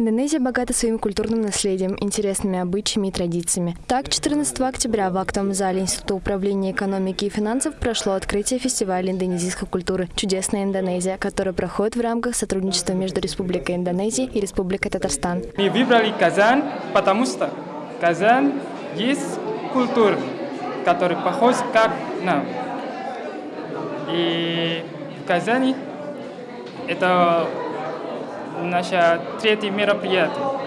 Индонезия богата своим культурным наследием, интересными обычаями и традициями. Так, 14 октября в актовом зале Института управления экономики и финансов прошло открытие фестиваля индонезийской культуры «Чудесная Индонезия», который проходит в рамках сотрудничества между Республикой Индонезия и Республикой Татарстан. Мы выбрали Казань, потому что Казань есть культура, которая похожа как нам. И в Казани это наше третье мероприятие.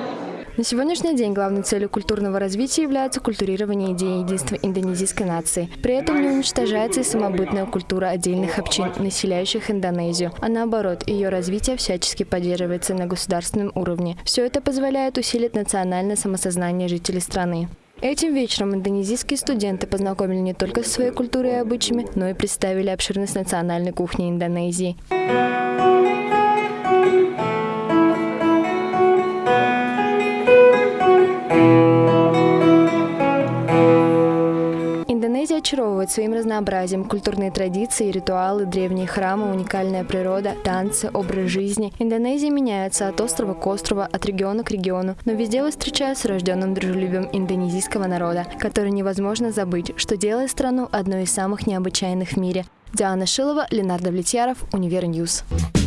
На сегодняшний день главной целью культурного развития является культурирование идеи единства индонезийской нации. При этом не уничтожается и самобытная культура отдельных общин, населяющих Индонезию, а наоборот, ее развитие всячески поддерживается на государственном уровне. Все это позволяет усилить национальное самосознание жителей страны. Этим вечером индонезийские студенты познакомили не только со своей культурой и обычаями, но и представили обширность национальной кухни Индонезии. Очаровывает своим разнообразием. Культурные традиции, ритуалы, древние храмы, уникальная природа, танцы, образ жизни. Индонезия меняется от острова к острову, от региона к региону, но везде вы встречается с рожденным дружелюбием индонезийского народа, который невозможно забыть, что делает страну одной из самых необычайных в мире. Диана Шилова, Ленардо Влетьяров, Универньюз. Ньюс.